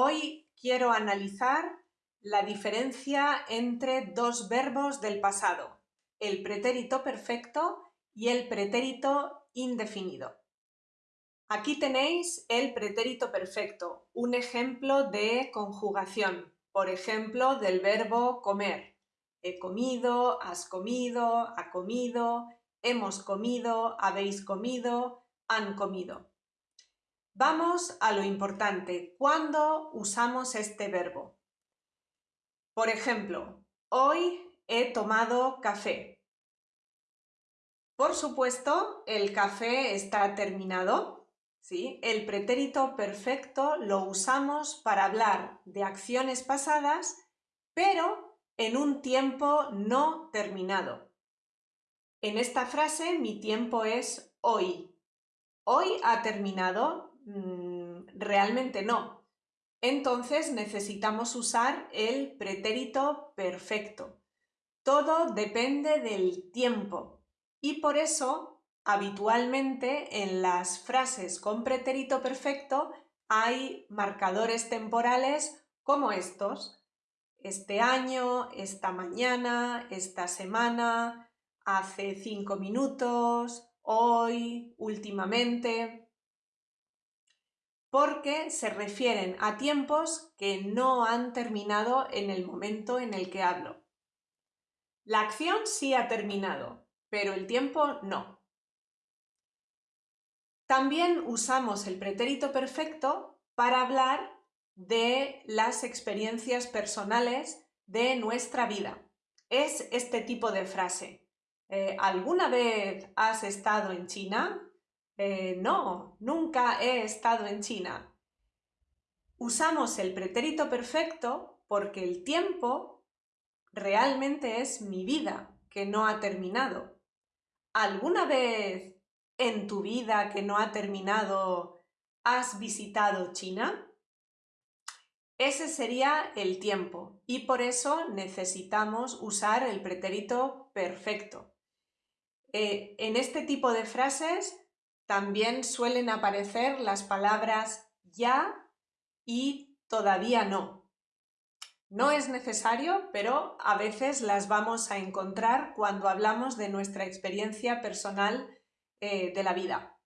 Hoy quiero analizar la diferencia entre dos verbos del pasado, el pretérito perfecto y el pretérito indefinido. Aquí tenéis el pretérito perfecto, un ejemplo de conjugación, por ejemplo, del verbo comer. He comido, has comido, ha comido, hemos comido, habéis comido, han comido. Vamos a lo importante. ¿Cuándo usamos este verbo? Por ejemplo, hoy he tomado café. Por supuesto, el café está terminado. ¿sí? El pretérito perfecto lo usamos para hablar de acciones pasadas, pero en un tiempo no terminado. En esta frase mi tiempo es hoy. ¿Hoy ha terminado? Mm, realmente no. Entonces necesitamos usar el pretérito perfecto. Todo depende del tiempo y por eso habitualmente en las frases con pretérito perfecto hay marcadores temporales como estos. Este año, esta mañana, esta semana, hace cinco minutos, hoy, últimamente porque se refieren a tiempos que no han terminado en el momento en el que hablo. La acción sí ha terminado, pero el tiempo no. También usamos el pretérito perfecto para hablar de las experiencias personales de nuestra vida. Es este tipo de frase. Eh, ¿Alguna vez has estado en China? Eh, no, nunca he estado en China. Usamos el pretérito perfecto porque el tiempo realmente es mi vida, que no ha terminado. ¿Alguna vez en tu vida que no ha terminado has visitado China? Ese sería el tiempo y por eso necesitamos usar el pretérito perfecto. Eh, en este tipo de frases también suelen aparecer las palabras ya y todavía no. No es necesario, pero a veces las vamos a encontrar cuando hablamos de nuestra experiencia personal eh, de la vida.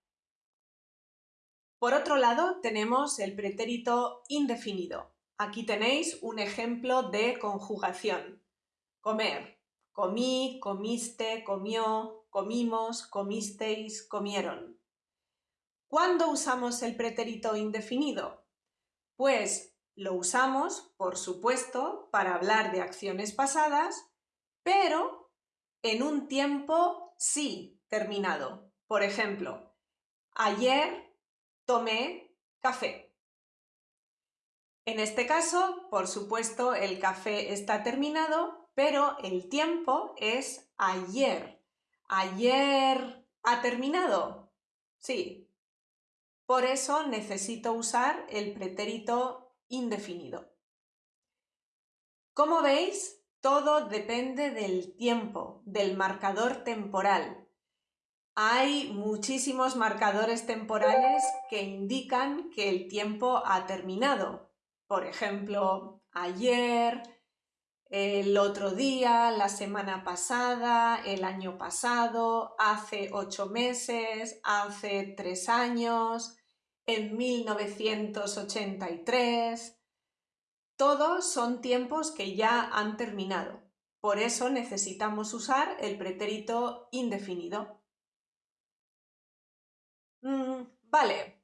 Por otro lado, tenemos el pretérito indefinido. Aquí tenéis un ejemplo de conjugación. Comer. Comí, comiste, comió, comimos, comisteis, comieron. ¿Cuándo usamos el pretérito indefinido? Pues lo usamos, por supuesto, para hablar de acciones pasadas, pero en un tiempo sí terminado. Por ejemplo, ayer tomé café. En este caso, por supuesto, el café está terminado, pero el tiempo es ayer. ¿Ayer ha terminado? Sí, por eso necesito usar el pretérito indefinido. Como veis, todo depende del tiempo, del marcador temporal. Hay muchísimos marcadores temporales que indican que el tiempo ha terminado. Por ejemplo, ayer, el otro día, la semana pasada, el año pasado, hace ocho meses, hace tres años, en 1983. Todos son tiempos que ya han terminado. Por eso necesitamos usar el pretérito indefinido. Mm, vale,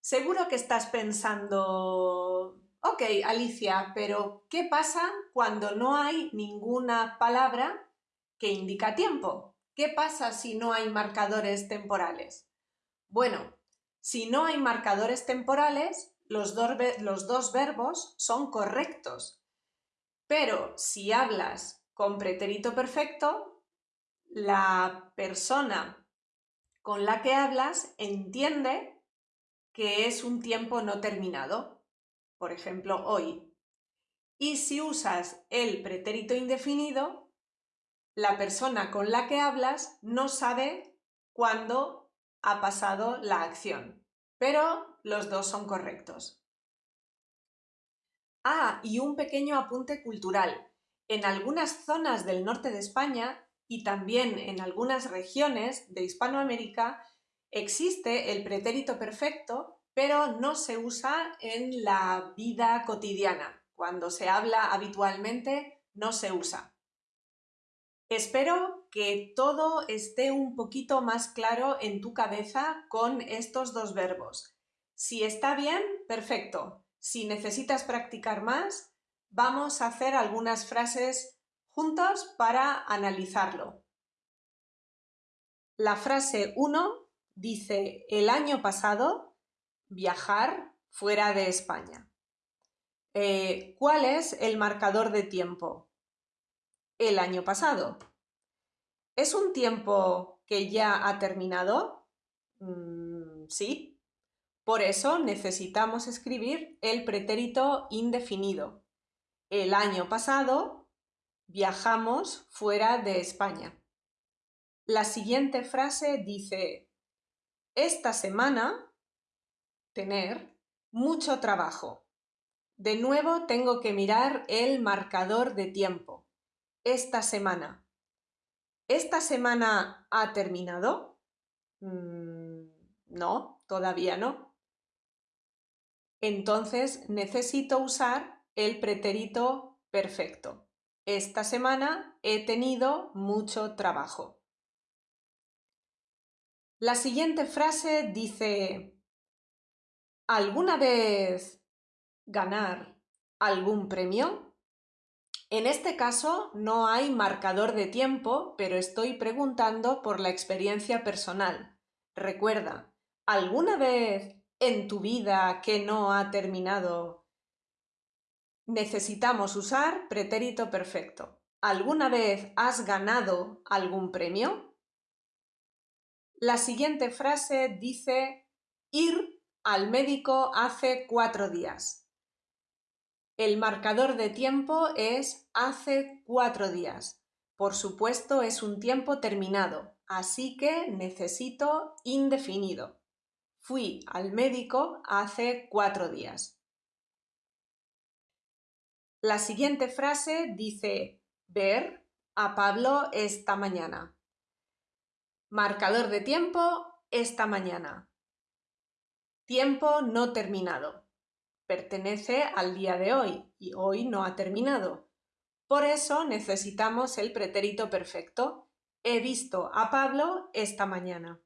seguro que estás pensando Ok, Alicia, pero ¿qué pasa cuando no hay ninguna palabra que indica tiempo? ¿Qué pasa si no hay marcadores temporales? Bueno, si no hay marcadores temporales, los, los dos verbos son correctos. Pero si hablas con pretérito perfecto, la persona con la que hablas entiende que es un tiempo no terminado por ejemplo, hoy. Y si usas el pretérito indefinido, la persona con la que hablas no sabe cuándo ha pasado la acción, pero los dos son correctos. Ah, y un pequeño apunte cultural. En algunas zonas del norte de España y también en algunas regiones de Hispanoamérica existe el pretérito perfecto, pero no se usa en la vida cotidiana. Cuando se habla habitualmente no se usa. Espero que todo esté un poquito más claro en tu cabeza con estos dos verbos. Si está bien, perfecto. Si necesitas practicar más, vamos a hacer algunas frases juntos para analizarlo. La frase 1 dice el año pasado viajar fuera de España. Eh, ¿Cuál es el marcador de tiempo? El año pasado. ¿Es un tiempo que ya ha terminado? Mm, sí. Por eso necesitamos escribir el pretérito indefinido. El año pasado viajamos fuera de España. La siguiente frase dice, esta semana, tener, mucho trabajo. De nuevo tengo que mirar el marcador de tiempo esta semana. ¿Esta semana ha terminado? Mm, no, todavía no. Entonces necesito usar el pretérito perfecto. Esta semana he tenido mucho trabajo. La siguiente frase dice ¿Alguna vez ganar algún premio? En este caso no hay marcador de tiempo, pero estoy preguntando por la experiencia personal. Recuerda, ¿alguna vez en tu vida que no ha terminado necesitamos usar pretérito perfecto? ¿Alguna vez has ganado algún premio? La siguiente frase dice ir al médico hace cuatro días. El marcador de tiempo es hace cuatro días. Por supuesto es un tiempo terminado, así que necesito indefinido. Fui al médico hace cuatro días. La siguiente frase dice ver a Pablo esta mañana. Marcador de tiempo esta mañana. Tiempo no terminado pertenece al día de hoy y hoy no ha terminado. Por eso necesitamos el pretérito perfecto. He visto a Pablo esta mañana.